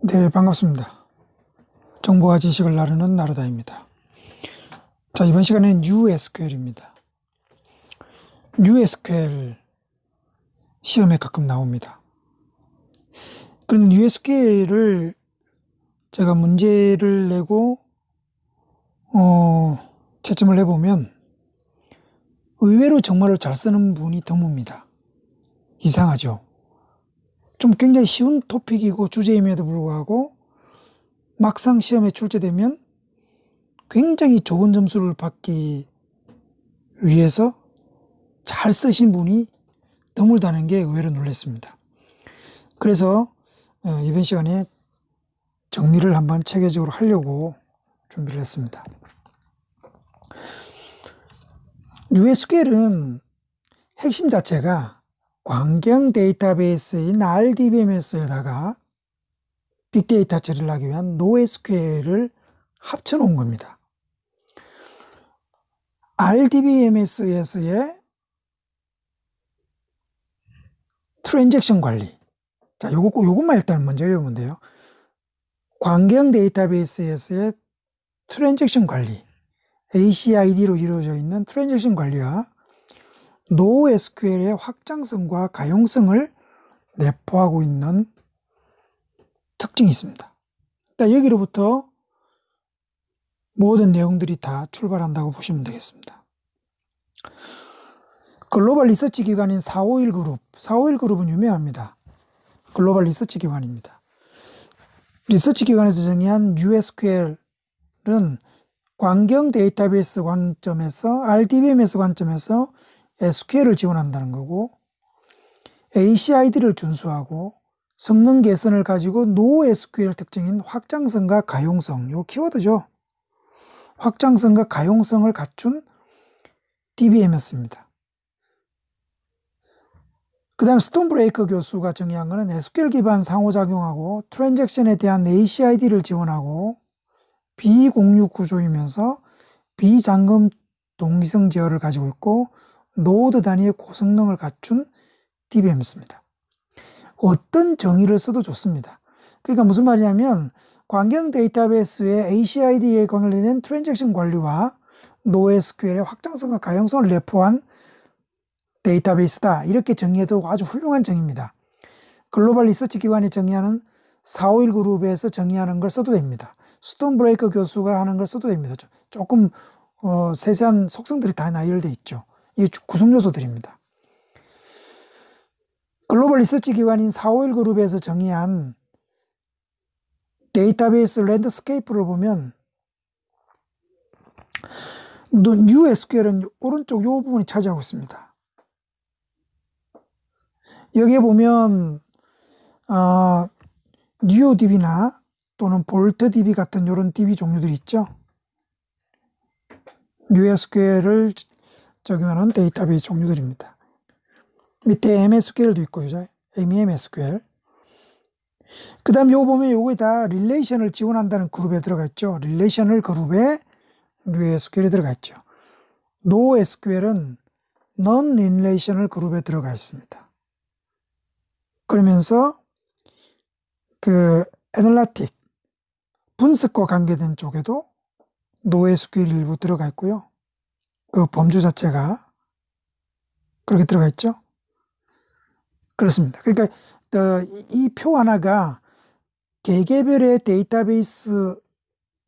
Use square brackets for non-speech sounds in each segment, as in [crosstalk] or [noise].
네, 반갑습니다. 정보와 지식을 나누는 나루다입니다. 자, 이번 시간에는 NewSQL입니다. NewSQL 시험에 가끔 나옵니다. 그런 NewSQL을 제가 문제를 내고, 어, 채점을 해보면 의외로 정말로 잘 쓰는 분이 드뭅니다. 이상하죠? 좀 굉장히 쉬운 토픽이고 주제임에도 불구하고 막상 시험에 출제되면 굉장히 좋은 점수를 받기 위해서 잘 쓰신 분이 드물다는 게 의외로 놀랐습니다. 그래서 어, 이번 시간에 정리를 한번 체계적으로 하려고 준비를 했습니다. NewSQL은 핵심 자체가 광경 데이터베이스인 RDBMS에다가 빅데이터 처리를 하기 위한 NoSQL을 합쳐 놓은 겁니다. RDBMS에서의 트랜잭션 관리. 자, 요거, 요것만 일단 먼저 외우면 돼요. 광경 데이터베이스에서의 transaction 관리. ACID로 이루어져 있는 transaction 관리와 NoSQL의 확장성과 가용성을 내포하고 있는 특징이 있습니다. 여기로부터 모든 내용들이 다 출발한다고 보시면 되겠습니다. 글로벌 리서치 기관인 451 그룹, 451 그룹은 유명합니다. 글로벌 리서치 기관입니다. 리서치 기관에서 정의한 NewSQL은 광경 데이터베이스 관점에서 RDBMS 관점에서 SQL을 지원한다는 거고 ACID를 준수하고 성능 개선을 가지고 NoSQL 특징인 확장성과 가용성, 요 키워드죠. 확장성과 가용성을 갖춘 DBMS입니다. 그 다음 스톤 브레이커 교수가 정의한 것은 SQL 기반 상호작용하고 transaction에 대한 ACID를 지원하고 비공유 구조이면서 비잠금 동시성 제어를 가지고 있고 노드 단위의 고성능을 갖춘 DBMS입니다. 어떤 정의를 써도 좋습니다. 그러니까 무슨 말이냐면 관계형 데이터베이스의 ACID에 관련된 transaction 관리와 NoSQL의 확장성과 가용성을 내포한 데이터베이스다. 이렇게 정의해도 아주 훌륭한 정의입니다. 글로벌 리서치 기관이 정의하는 451 그룹에서 정의하는 걸 써도 됩니다. 스톤 브레이커 교수가 하는 걸 써도 됩니다. 조금 어, 세세한 속성들이 다 나열되어 있죠. 이 구성 요소들입니다. 글로벌 리서치 기관인 451 그룹에서 정의한 데이터베이스 landscape를 보면 NewSQL은 오른쪽 이 부분이 차지하고 있습니다. 여기에 보면 어, NuoDB나 또는 VoltDB 같은 이런 DB 종류들이 있죠. NewSQL을 적용하는 데이터베이스 종류들입니다. 밑에 MSQL도 있고, 그죠? MEMSQL. 그 다음 요거 보면 요거에 다 relation을 지원한다는 그룹에 들어가 있죠. relation을 그룹에 NewSQL이 들어가 있죠. NoSQL은 Non-Relational 그룹에 들어가 있습니다. 그러면서 그 애널라틱, 분석과 관계된 쪽에도 NoSQL 일부 들어가 있고요. 그 범주 자체가 그렇게 들어가 있죠. 그렇습니다. 그러니까 이 표 하나가 개개별의 데이터베이스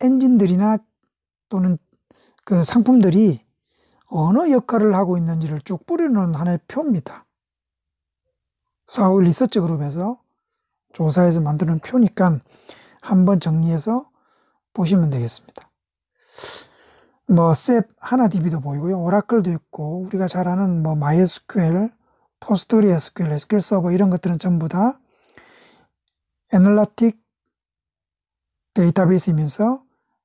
엔진들이나 또는 그 상품들이 어느 역할을 하고 있는지를 쭉 뿌려놓은 하나의 표입니다. 사울 리서치 그룹에서 조사해서 만드는 표니까 한번 정리해서 보시면 되겠습니다. 뭐, 셉 하나 DB도 보이고요. 오라클도 있고, 우리가 잘 아는 뭐, MySQL, PostgreSQL, SQL Server 이런 것들은 전부 다 analytic 데이터베이스이면서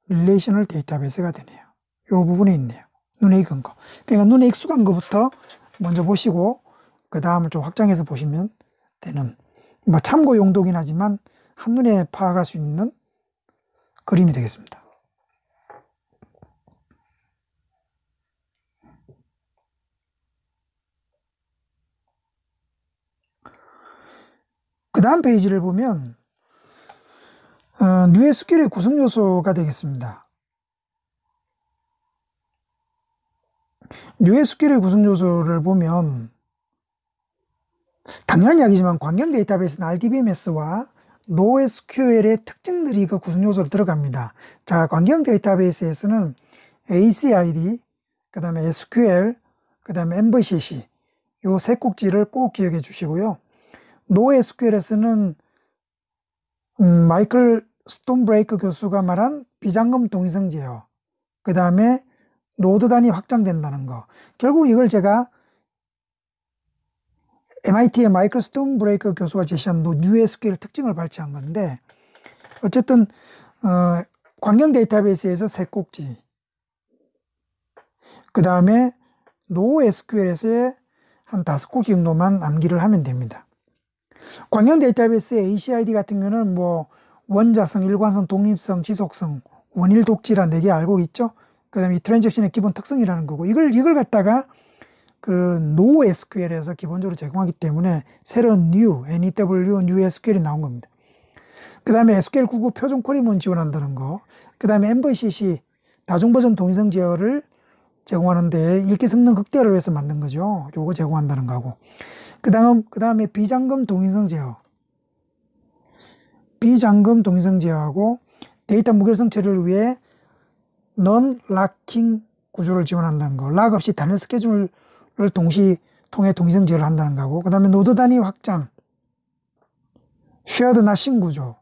relational 데이터베이스가 되네요. 이 부분에 있네요. 눈에 익은 거. 그러니까 눈에 익숙한 것부터 먼저 보시고 그 다음을 좀 확장해서 보시면 되는 뭐 참고 용도긴 하지만 한눈에 파악할 수 있는 그림이 되겠습니다. 그 다음 페이지를 보면 어, NewSQL의 구성 요소가 되겠습니다. NewSQL의 구성 요소를 보면 당연한 이야기지만 광경 데이터베이스는 RDBMS와 NoSQL의 특징들이 그 구성 요소로 들어갑니다. 자, 광경 데이터베이스에서는 ACID, 그 다음에 SQL, 그 다음에 MVCC 요 세 꼭지를 꼭 기억해 주시고요. NewSQL에서는 음, 마이클 스톤브레이커 교수가 말한 비잠금 동시성 제어, 그 다음에 노드 단위 확장된다는 거. 결국 이걸 제가 MIT의 마이클 스톤브레이커 교수가 제시한 NewSQL 특징을 발췌한 건데, 어쨌든, 어, 관계형 데이터베이스에서 세 꼭지, 그 다음에 NoSQL에서의 한 다섯 꼭지 정도만 암기를 하면 됩니다. 광경 데이터베이스의 ACID 같은 경우는 뭐 원자성, 일관성, 독립성, 지속성, 원일 독지란 네 개 알고 있죠? 그 다음에 이 트랜잭션의 기본 특성이라는 거고, 이걸, 이걸 갖다가 그 NoSQL에서 기본적으로 제공하기 때문에 새로운 New, NEW, NewSQL이 나온 겁니다. 그 다음에 SQL 99 표준 쿼리문 지원한다는 거, 그 다음에 MVCC 다중 버전 동시성 제어를 제공하는데 읽기 성능 극대화를 위해서 만든 거죠. 요거 제공한다는 거고. 그 다음, 그 다음에 비잠금 동시성 제어. 비잠금 동시성 제어하고 데이터 무결성 처리를 위해 non-locking 구조를 지원한다는 거. lock 없이 단일 스케줄을 동시 통해 동시성 제어를 한다는 거고. 그 다음에 노드 단위 확장. shared nothing 구조.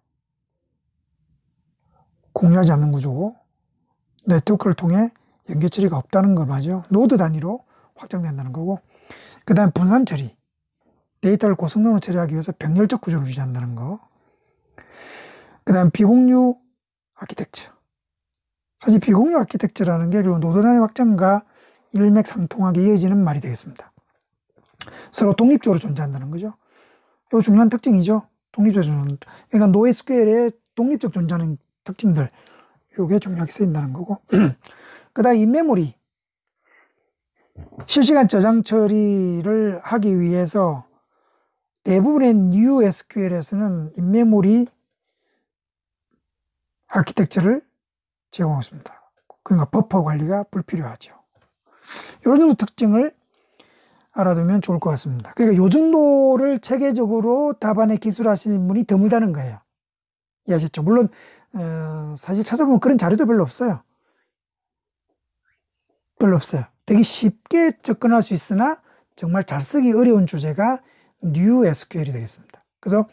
공유하지 않는 구조고. 네트워크를 통해 연계 처리가 없다는 걸 맞죠. 노드 단위로 확장된다는 거고. 그 다음 분산 처리. 데이터를 고성능으로 처리하기 위해서 병렬적 구조를 유지한다는 거. 그 다음 비공유 아키텍처. 사실 비공유 아키텍처라는 게 결국 노드 단위 확장과 일맥상통하게 이어지는 말이 되겠습니다. 서로 독립적으로 존재한다는 거죠. 이거 중요한 특징이죠. 독립적으로. 그러니까 NewSQL의 독립적 존재하는 특징들. 이게 중요하게 쓰인다는 거고. [clears throat] 그 다음 in-memory. 실시간 저장 처리를 하기 위해서 대부분의 NewSQL에서는 in-memory 아키텍처를 제공했습니다. 그러니까 버퍼 관리가 불필요하죠. 이런 정도 특징을 알아두면 좋을 것 같습니다. 그러니까 이 정도를 체계적으로 답안에 기술하시는 분이 드물다는 거예요. 이해하셨죠? 물론 어, 사실 찾아보면 그런 자료도 별로 없어요. 별로 없어요. 되게 쉽게 접근할 수 있으나 정말 잘 쓰기 어려운 주제가 New SQL이 되겠습니다. 그래서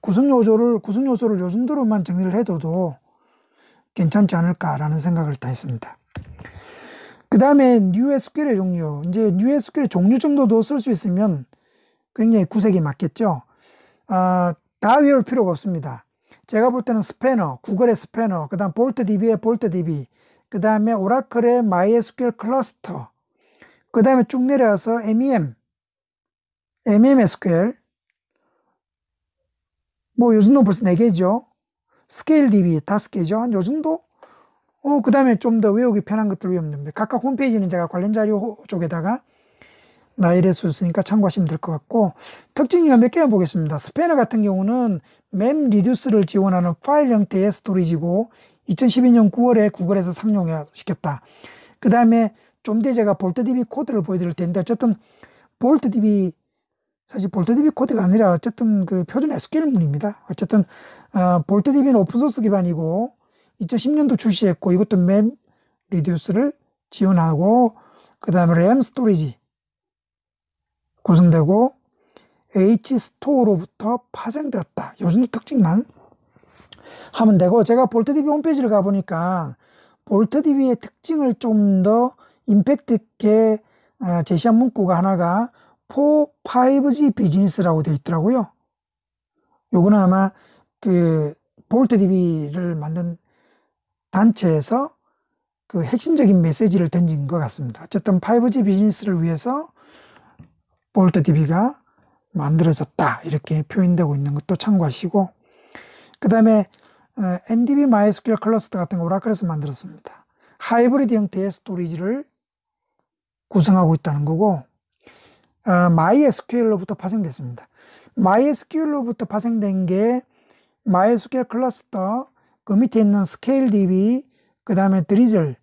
구성 요소를 구성 요소를 요 정도로만 정리를 해둬도 괜찮지 않을까라는 생각을 다 했습니다. 그 다음에 New SQL의 종류, 이제 New SQL의 종류 정도도 쓸 수 있으면 굉장히 구색이 맞겠죠. 아, 다 외울 필요가 없습니다. 제가 볼 때는 스패너, 구글의 스패너, 그 다음 볼트DB의 볼트DB, 그 다음에 오라클의 MySQL 클러스터, 그 다음에 쭉 내려와서 MEM, MEM SQL, 뭐 요즘도 벌써 4개죠. ScaleDB 5개죠. 한 요 정도? 어, 그 다음에 좀 더 외우기 편한 것들 외우면. 각각 홈페이지는 제가 관련 자료 쪽에다가 나열해서 있으니까 참고하시면 될 것 같고 특징이가 몇 개만 보겠습니다. Spanner 같은 경우는 MapReduce를 지원하는 파일 형태의 storage고 2012년 9월에 구글에서 상용화시켰다. 그 다음에 좀 뒤에 제가 VoltDB 코드를 보여드릴 텐데 어쨌든 VoltDB 사실 VoltDB 코드가 아니라 어쨌든 그 표준 SQL문입니다. 어쨌든 어, VoltDB는 open source 기반이고 2010년도 출시했고 이것도 MapReduce를 지원하고 그 다음에 램 storage 구성되고 H-Store로부터 파생되었다. 요 특징만 하면 되고 제가 VoltDB 홈페이지를 가보니까 VoltDB의 특징을 좀 더 임팩트 있게 어, 제시한 문구가 하나가 4, 5G 비즈니스라고 되어 있더라고요. 요거는 아마 그 볼트DB를 만든 단체에서 그 핵심적인 메시지를 던진 것 같습니다. 어쨌든 5G 비즈니스를 위해서 볼트DB가 만들어졌다 이렇게 표현되고 있는 것도 참고하시고 그 다음에 어, NDB MySQL 클러스터 같은 거 오라클에서 만들었습니다. 하이브리드 형태의 storage를 구성하고 있다는 거고 어, MySQL로부터 파생됐습니다. MySQL로부터 파생된 게 MySQL Cluster 그 밑에 있는 ScaleDB, 그 다음에 Drizzle,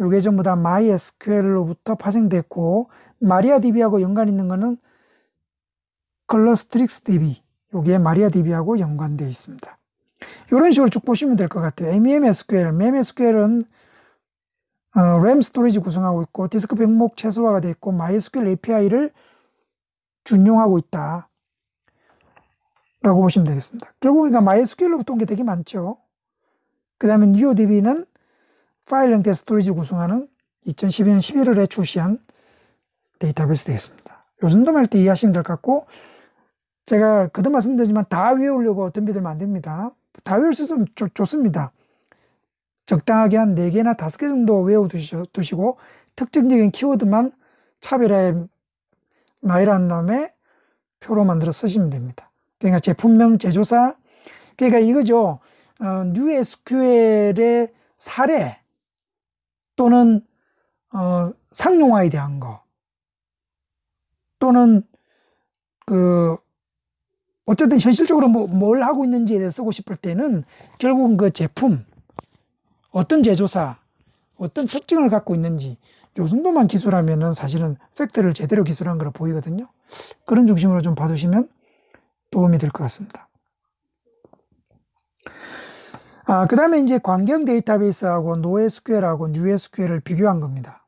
요게 전부 다 MySQL로부터 파생됐고, MariaDB하고 연관 있는 거는 Clustrix DB, 요게 MariaDB하고 연관되어 있습니다. 이런 식으로 쭉 보시면 될 것 같아요. MEMSQL, MEMSQL은 어, 램 storage 구성하고 있고 디스크 병목 최소화가 되어 있고 MySQL API를 준용하고 있다. 라고 보시면 되겠습니다. 결국 그러니까 MySQL로부터 온 게 되게 많죠. 그 다음에 NuoDB는 파일 형태 storage 구성하는 2012년 11월에 출시한 데이터베이스 되겠습니다. 요 정도만 할때 이해하시면 될 것 같고 제가 그도 말씀드리지만 다 외우려고 덤비들면 안 됩니다. 다 외울 수 있으면 좋, 좋습니다. 적당하게 한 4개나 5개 정도 외워두시고 특징적인 키워드만 차별화해 나열한 다음에 표로 만들어 쓰시면 됩니다. 그러니까 제품명, 제조사, 그러니까 이거죠. 어, NewSQL의 사례 또는 어, 상용화에 대한 거 또는 그 어쨌든 현실적으로 뭐, 뭘 하고 있는지에 대해 쓰고 싶을 때는 결국은 그 제품 어떤 제조사 어떤 특징을 갖고 있는지 요 정도만 기술하면은 사실은 팩트를 제대로 기술한 거로 보이거든요. 그런 중심으로 좀 봐두시면 도움이 될 것 같습니다. 아, 그 다음에 이제 관경 데이터베이스하고 NoSQL하고 NewSQL을 비교한 겁니다.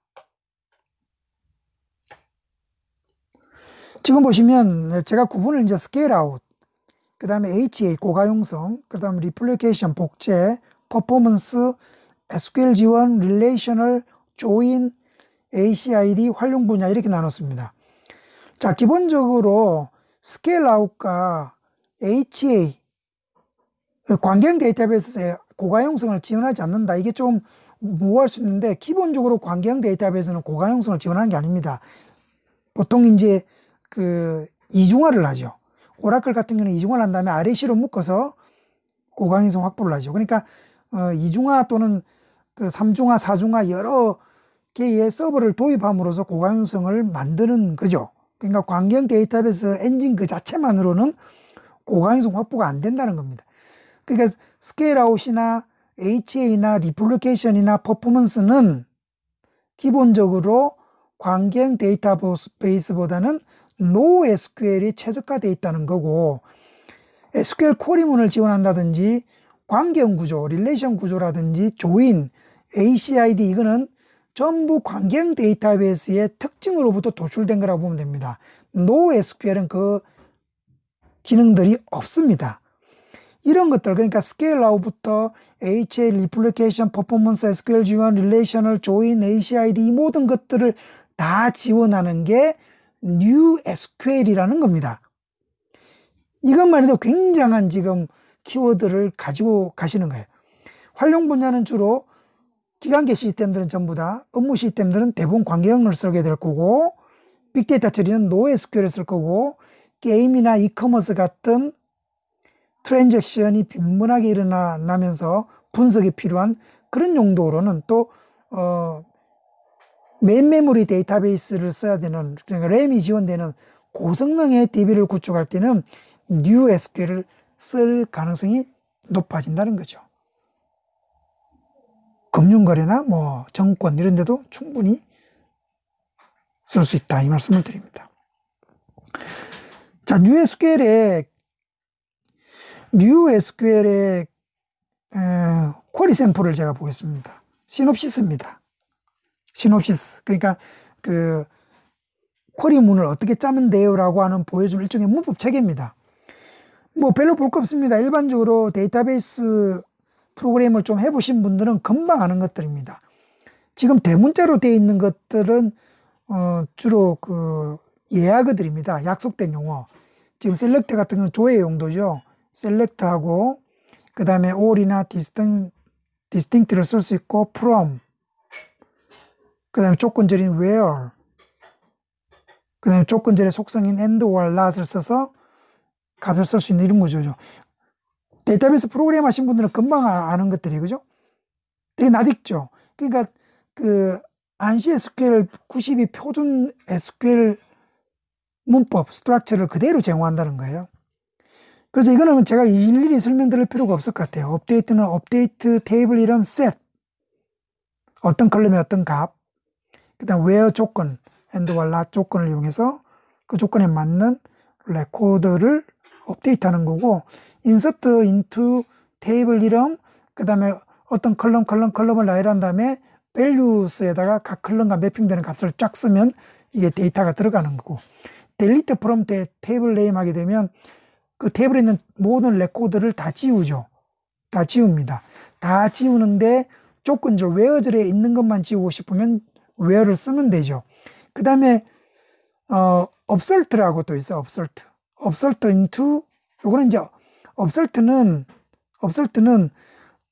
지금 보시면 제가 구분을 이제 scale out, 그 다음에 HA 고가용성, 그 다음에 replication 복제, 퍼포먼스, SQL 지원, relational, join, ACID, 활용 분야 이렇게 나눴습니다. 자, 기본적으로 scale out과 HA 관계형 데이터베이스에 고가용성을 지원하지 않는다. 이게 좀 모호할 수 있는데 기본적으로 관계형 데이터베이스는 고가용성을 지원하는 게 아닙니다. 보통 이제 그 이중화를 하죠. 오라클 같은 경우는 이중화를 한 다음에 RAC로 묶어서 고가용성 확보를 하죠. 그러니까 어, 이중화 또는 그 삼중화, 사중화 여러 개의 서버를 도입함으로써 고가용성을 만드는 거죠. 그러니까 관계형 데이터베이스 엔진 그 자체만으로는 고가용성 확보가 안 된다는 겁니다. 그러니까 scale out이나 HA나 replication이나 퍼포먼스는 기본적으로 관계형 데이터베이스보다는 NoSQL이 최적화되어 있다는 거고 SQL query문을 지원한다든지 관계형 구조, relation 구조라든지 join, ACID 이거는 전부 관계형 데이터베이스의 특징으로부터 도출된 거라고 보면 됩니다. NoSQL은 그 기능들이 없습니다. 이런 것들 그러니까 scale out부터 HA, replication, 퍼포먼스, SQL 지원, relational, join, ACID 이 모든 것들을 다 지원하는 게 New SQL이라는 겁니다. 이것만 해도 굉장한 지금 키워드를 가지고 가시는 거예요. 활용 분야는 주로 기관계 시스템들은 전부 다 업무 시스템들은 대부분 관계형을 쓰게 될 거고 빅데이터 처리는 NoSQL을 쓸 거고 게임이나 이커머스 같은 transaction이 빈번하게 일어나면서 분석이 필요한 그런 용도로는 또 어, main memory 데이터베이스를 써야 되는 그러니까 램이 지원되는 고성능의 DB를 구축할 때는 NewSQL을 쓸 가능성이 높아진다는 거죠. 금융거래나 뭐 증권 이런 데도 충분히 쓸 수 있다 이 말씀을 드립니다. 자, NewSQL의 NewSQL의 에, 쿼리 샘플을 제가 보겠습니다. 시놉시스입니다. 시놉시스. 그러니까 그 쿼리 문을 어떻게 짜면 돼요 라고 하는 보여주는 일종의 문법 체계입니다. 뭐 별로 볼 거 없습니다. 일반적으로 데이터베이스 프로그램을 좀 해보신 분들은 금방 아는 것들입니다. 지금 대문자로 되어 있는 것들은 어 주로 그 예약어들입니다. 약속된 용어. 지금 셀렉트 같은 건 조회 용도죠. 셀렉트하고 그 다음에 all이나 distinct, distinct를 쓸 수 있고 from 그 다음에 조건절인 where 그 다음에 조건절의 속성인 and or not을 써서 값을 쓸 수 있는 이런 거죠. 데이터베이스 프로그램 하신 분들은 금방 아, 아는 것들이 그죠? 되게 낯익죠. 그러니까 그 ANSI SQL 92 표준 SQL 문법 structure를 그대로 제공한다는 거예요. 그래서 이거는 제가 일일이 설명드릴 필요가 없을 것 같아요. 업데이트는 업데이트 테이블 이름 set. 어떤 column의 어떤 값. 그 다음 where 조건, and와 not 조건을 이용해서 그 조건에 맞는 레코드를 업데이트하는 거고 insert into 테이블 이름 그 다음에 어떤 column column column을 나열한 다음에 values에다가 각 column과 mapping되는 값을 쫙 쓰면 이게 데이터가 들어가는 거고 delete from table name 하게 되면 그 테이블에 있는 모든 레코드를 다 지우죠. 다 지웁니다. 다 지우는데 조건절 where절에 있는 것만 지우고 싶으면 where를 쓰면 되죠. 그 다음에 어, upsert라고 또 있어요. upsert. upsert into 요거는 이제 upsert는 upsert는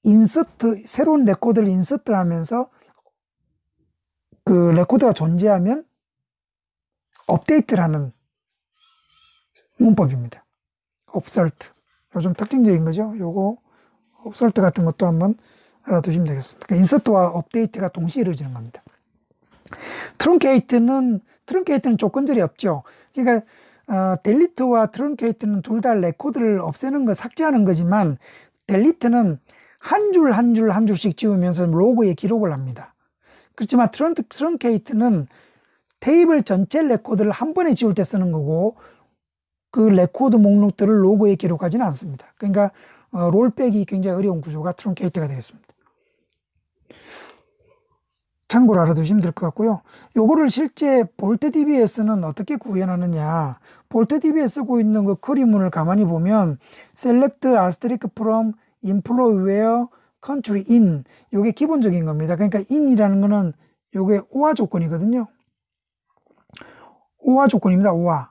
insert 새로운 레코드를 insert 하면서 그 레코드가 존재하면 업데이트라는 문법입니다. upsert. 요즘 특징적인 거죠. 요거 upsert 같은 것도 한번 알아두시면 되겠습니다. 그러니까 insert와 업데이트가 동시에 이루어지는 겁니다. truncate는 truncate는 조건절이 없죠. 그러니까 어, delete와 truncate는 둘 다 레코드를 없애는 거 삭제하는 거지만 delete는 한 줄 한 줄 한 줄씩 지우면서 log에 기록을 합니다. 그렇지만 trun, truncate는 테이블 전체 레코드를 한 번에 지울 때 쓰는 거고 그 레코드 목록들을 log에 기록하지는 않습니다. 그러니까 어, rollback이 굉장히 어려운 구조가 truncate가 되겠습니다. 참고로 알아두시면 될 것 같고요. 요거를 실제 볼트 DBS는 어떻게 구현하느냐. 볼트 DB에 쓰고 있는 그 크리문을 가만히 보면 select asterisk from employee where country in 요게 기본적인 겁니다. 그러니까 in이라는 거는 요게 오화 조건이거든요. 오화 조건입니다. 오화.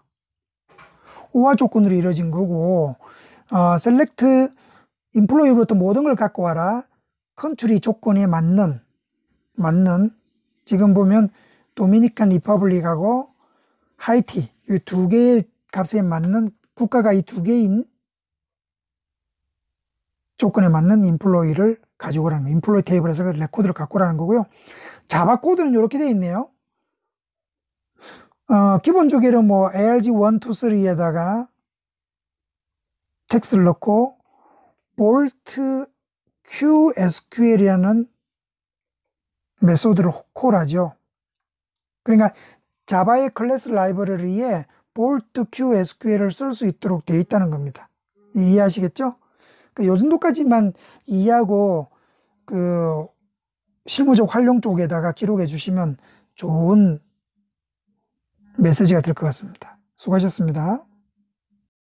오화 조건으로 이루어진 거고 어, select employee로부터 모든 걸 갖고 와라. country 조건에 맞는 맞는 지금 보면 Dominican Republic하고 Haiti 이 두 개의 값에 맞는 국가가 이 두 개인 조건에 맞는 employee를 가지고 오라는 employee 테이블에서 그 레코드를 갖고 오라는 거고요. Java 코드는 이렇게 되어 있네요. 어, 기본적으로 뭐 ARG 1, 2, 3에다가 텍스트를 넣고 볼트 QSQL이라는 메소드를 콜하죠. 그러니까 Java의 클래스 라이브러리에 voltQueueSQL을 쓸 수 있도록 되어 있다는 겁니다. 이해하시겠죠? 그러니까 요 정도까지만 이해하고 그 실무적 활용 쪽에다가 기록해 주시면 좋은 메시지가 될 것 같습니다. 수고하셨습니다.